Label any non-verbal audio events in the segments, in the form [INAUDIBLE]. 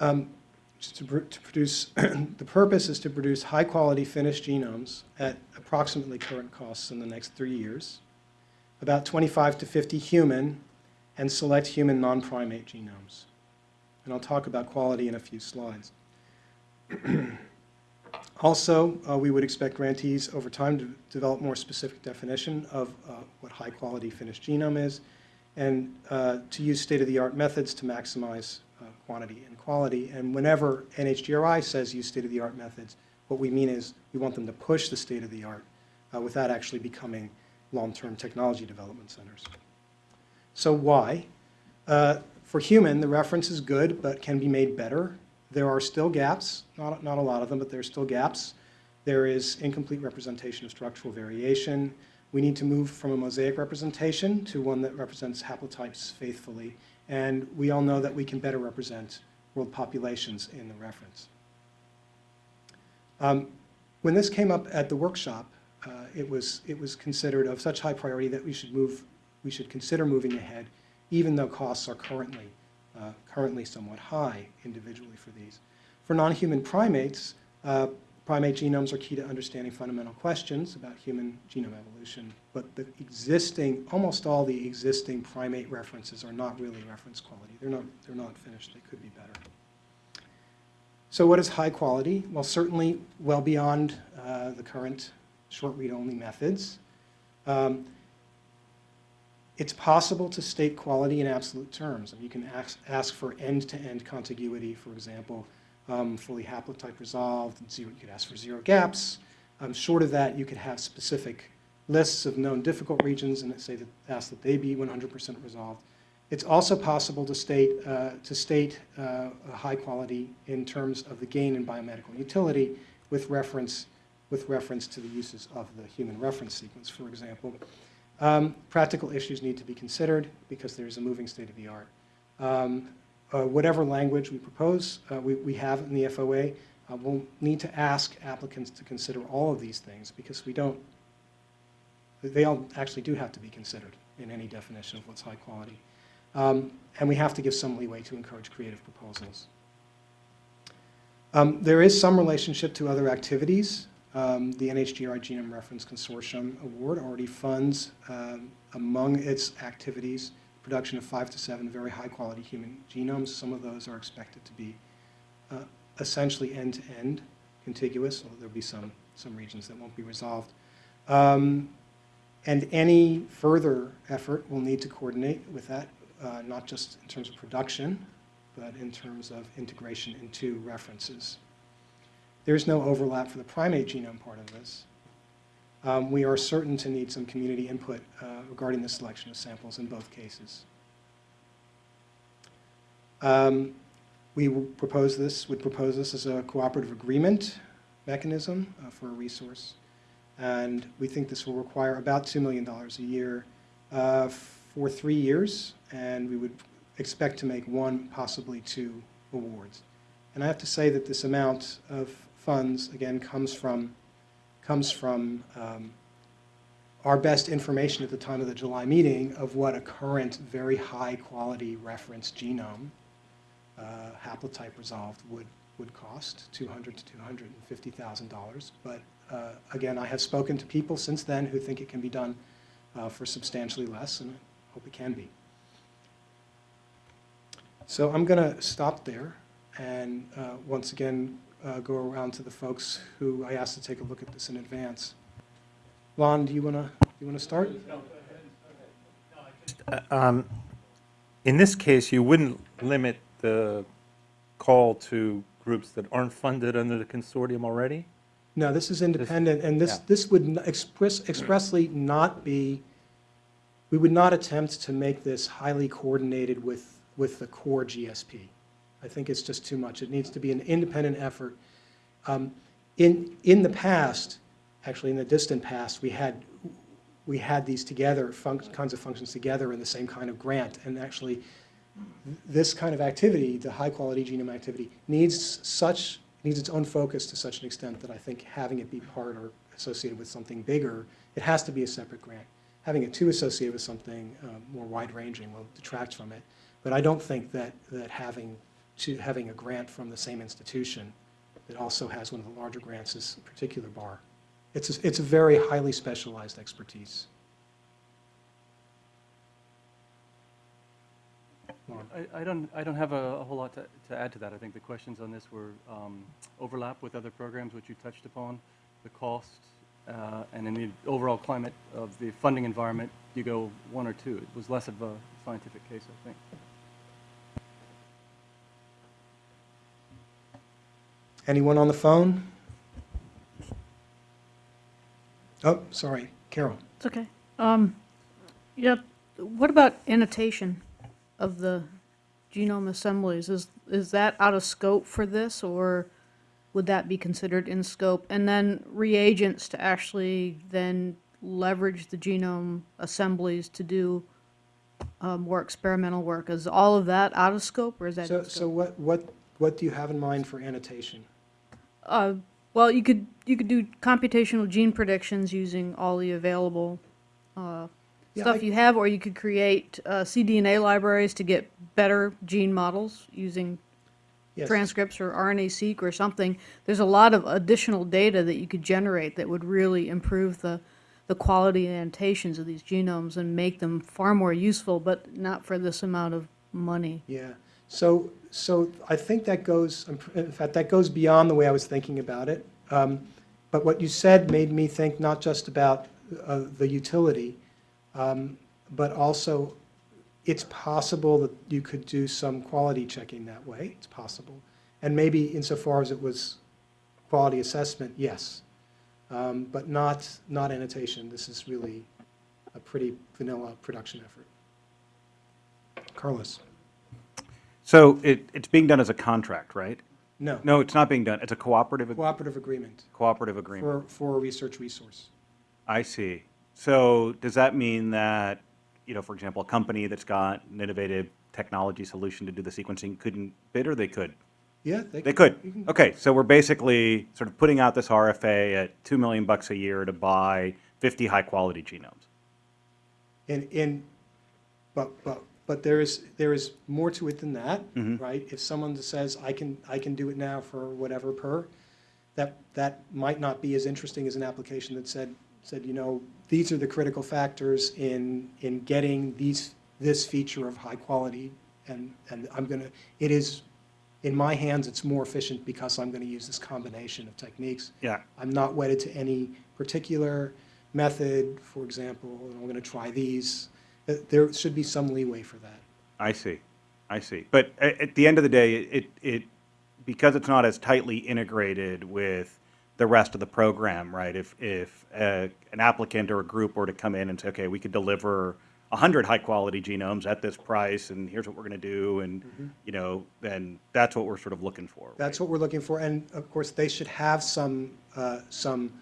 Um, to, pr- to produce, [CLEARS THROAT] the purpose is to produce high-quality finished genomes at approximately current costs in the next three years, about 25 to 50 human and select human non-primate genomes. And I'll talk about quality in a few slides. [CLEARS THROAT] Also, uh, we would expect grantees over time to develop more specific definition of uh, what high-quality finished genome is, and uh, to use state-of-the-art methods to maximize uh, quantity and quality. And whenever NHGRI says use state-of-the-art methods, what we mean is we want them to push the state-of-the-art uh, without actually becoming long-term technology development centers. So why? Uh, For human, the reference is good, but can be made better. There are still gaps, not, not a lot of them, but there are still gaps. There is incomplete representation of structural variation. We need to move from a mosaic representation to one that represents haplotypes faithfully. And we all know that we can better represent world populations in the reference. Um, when this came up at the workshop, uh, it, was, it was considered of such high priority that we should move, we should consider moving ahead, even though costs are currently, uh, currently somewhat high individually for these. For non-human primates, uh, primate genomes are key to understanding fundamental questions about human genome evolution, but the existing, almost all the existing primate references are not really reference quality. They're not, they're not finished. They could be better. So what is high quality? Well, certainly well beyond uh, the current short read-only methods. Um, it's possible to state quality in absolute terms. And you can ask, ask for end-to-end contiguity, for example, um, fully haplotype resolved, zero, you could ask for zero gaps. Um, short of that, you could have specific lists of known difficult regions and say that, ask that they be 100% resolved. It's also possible to state, uh, to state uh, a high quality in terms of the gain in biomedical utility with reference, with reference to the uses of the human reference sequence, for example. Um, practical issues need to be considered because there's a moving state of the art. Um, whatever language we propose, uh, we, we have in the FOA, uh, we'll need to ask applicants to consider all of these things because we don't, they all actually do have to be considered in any definition of what's high quality. Um, and we have to give some leeway to encourage creative proposals. Um, there is some relationship to other activities. Um, the NHGRI Genome Reference Consortium Award already funds, um, among its activities, production of five to seven very high-quality human genomes. Some of those are expected to be uh, essentially end-to-end contiguous, although there'll be some, some regions that won't be resolved. Um, and any further effort will need to coordinate with that, uh, not just in terms of production, but in terms of integration into references. There's no overlap for the primate genome part of this. Um, we are certain to need some community input uh, regarding the selection of samples in both cases. Um, we propose this, would propose this as a cooperative agreement mechanism uh, for a resource. And we think this will require about $2 million a year uh, for three years, and we would expect to make one, possibly two awards. And I have to say that this amount of funds, again, comes from, comes from um, our best information at the time of the July meeting of what a current very high quality reference genome, uh, haplotype resolved, would, would cost, 200 to $250,000. But uh, again, I have spoken to people since then who think it can be done uh, for substantially less, and I hope it can be. So I'm going to stop there and uh, once again uh, go around to the folks who I asked to take a look at this in advance. Lon, do you want to you want to start? Uh, um, In this case, you wouldn't limit the call to groups that aren't funded under the consortium already? No, this is independent, and this, yeah. this would express, expressly not be, we would not attempt to make this highly coordinated with, with the core GSP. I think it's just too much. It needs to be an independent effort. Um, In, in the past, actually in the distant past, we had, we had these together, kinds of functions together in the same kind of grant, and actually, this kind of activity, the high-quality genome activity, needs such, needs its own focus to such an extent that I think having it be part or associated with something bigger, it has to be a separate grant. Having it too associated with something uh, more wide-ranging will detract from it. But I don't think that, that having to having a grant from the same institution that also has one of the larger grants, this particular bar. It's, a- it's a very highly specialized expertise. I, I don't, I don't have a, a whole lot to, to add to that. I think the questions on this were um, overlap with other programs which you touched upon, the cost, uh, and in the overall climate of the funding environment, you go one or two. It was less of a scientific case, I think. Anyone on the phone? Oh, sorry, Carol. It's okay. Um, yeah, what about annotation of the genome assemblies? Is, is that out of scope for this, or would that be considered in scope? And then reagents to actually then leverage the genome assemblies to do uh, more experimental work. Is all of that out of scope, or is that So, so what, what, what do you have in mind for annotation? Uh, well, you could, you could do computational gene predictions using all the available uh, Yeah, stuff I- you have, or you could create uh, cDNA libraries to get better gene models using Yes. transcripts or RNA-seq or something. There's a lot of additional data that you could generate that would really improve the, the quality and annotations of these genomes and make them far more useful, but not for this amount of money. Yeah, so, so I think that goes, in fact, that goes beyond the way I was thinking about it. Um, But what you said made me think not just about uh, the utility, um, but also it's possible that you could do some quality checking that way. It's possible. And maybe insofar as it was quality assessment, yes. Um, But not, not annotation. This is really a pretty vanilla production effort. Carlos? So it, it's being done as a contract, right? No. No, it's not being done. It's a cooperative, ag- Cooperative agreement cooperative agreement. for, for a research resource. I see. So does that mean that, you know, for example, a company that's got an innovative technology solution to do the sequencing couldn't bid or they could? Yeah, They could. Okay, so we're basically sort of putting out this RFA at 2 million bucks a year to buy 50 high-quality genomes. In, in, but, but, but there is, there is more to it than that, mm-hmm. right? If someone says, I can, I can do it now for whatever per, that, that might not be as interesting as an application that said, said, you know, these are the critical factors in, in getting these, this feature of high quality, and, and I'm gonna, it is, in my hands, it's more efficient because I'm gonna use this combination of techniques. Yeah. I'm not wedded to any particular method, for example, and I'm going to try these. There should be some leeway for that. I see, I see. But at, at the end of the day, it, it, because it's not as tightly integrated with the rest of the program, right? If, if uh, an applicant or a group were to come in and say, okay, we could deliver 100 high-quality genomes at this price, and here's what we're going to do, and, you know, then that's what we're sort of looking for. That's what we're looking for, and of course, they should have some, uh, some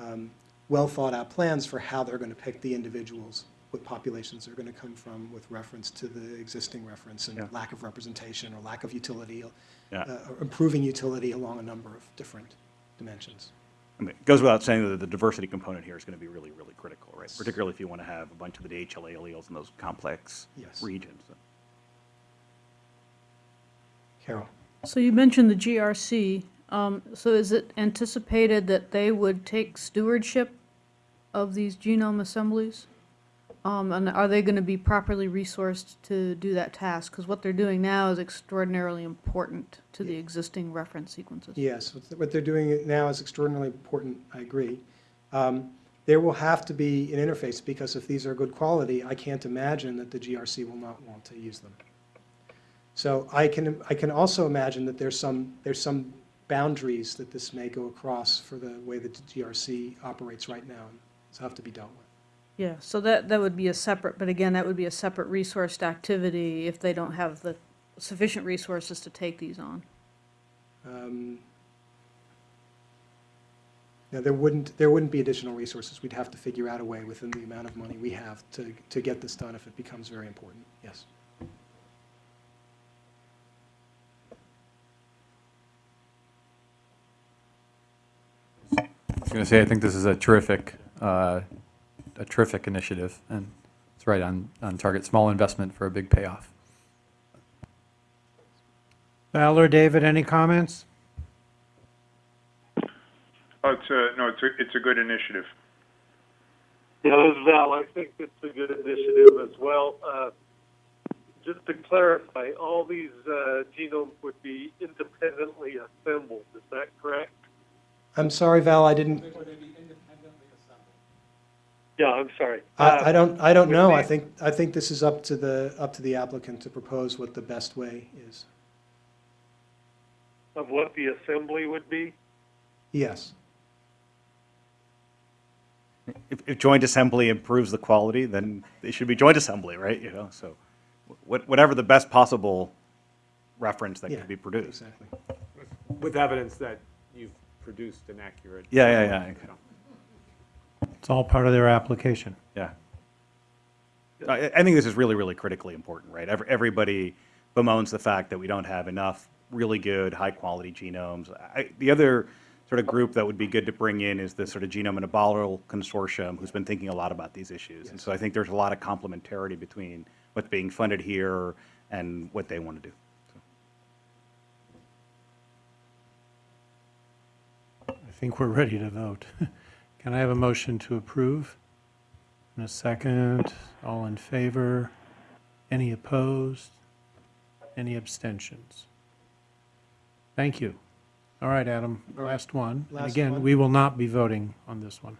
um, well-thought-out plans for how they're going to pick the individuals, what populations they're going to come from with reference to the existing reference Yeah. and lack of representation or lack of utility, Yeah. uh, or improving utility along a number of different dimensions. I mean, it goes without saying that the diversity component here is going to be really, really critical, right? Particularly if you want to have a bunch of the DHLA alleles in those complex Yes. regions. Carol? So you mentioned the GRC. Um, so is it anticipated that they would take stewardship of these genome assemblies? Um, and are they going to be properly resourced to do that task? Because what they're doing now is extraordinarily important to the existing reference sequences. Yes, what they're doing now is extraordinarily important, I agree. Um, There will have to be an interface, because if these are good quality, I can't imagine that the GRC will not want to use them. So I can, I can also imagine that there's some, there's some boundaries that this may go across for the way that the GRC operates right now, and so have to be dealt with. Yeah, so that, that would be a separate, but again, that would be a separate resourced activity if they don't have the sufficient resources to take these on. Um, Now, there wouldn't, there wouldn't be additional resources. We'd have to figure out a way within the amount of money we have to, to get this done if it becomes very important, yes. I was going to say, I think this is a terrific, uh, a terrific initiative, and it's right on, on target. Small investment for a big payoff. Val or David, any comments? Oh, it's a, no, it's a, it's a good initiative. Yeah, this is Val. I think it's a good initiative as well. Uh, just to clarify, all these uh, genomes would be independently assembled. Is that correct? I'm sorry, Val, I didn't, Yeah, I'm sorry. I, uh, I don't, I don't know. I think, I think this is up to the, up to the applicant to propose what the best way is. Of what the assembly would be? Yes. If, if joint assembly improves the quality, then it should be joint assembly, right? You know, so what, whatever the best possible reference that Yeah, could be produced. Exactly. With evidence that you've produced an accurate. Yeah, yeah, yeah. It's all part of their application. Yeah. I, I think this is really, really critically important, right? Every, everybody bemoans the fact that we don't have enough really good, high-quality genomes. I, the other sort of group that would be good to bring in is the sort of Genome in a Bottle Consortium, who's been thinking a lot about these issues. And so I think there's a lot of complementarity between what's being funded here and what they want to do. I think we're ready to vote. [LAUGHS] Can I have a motion to approve? In a second, all in favor? Any opposed? Any abstentions? Thank you. All right, Adam, last one. And Last again, one. we will not be voting on this one.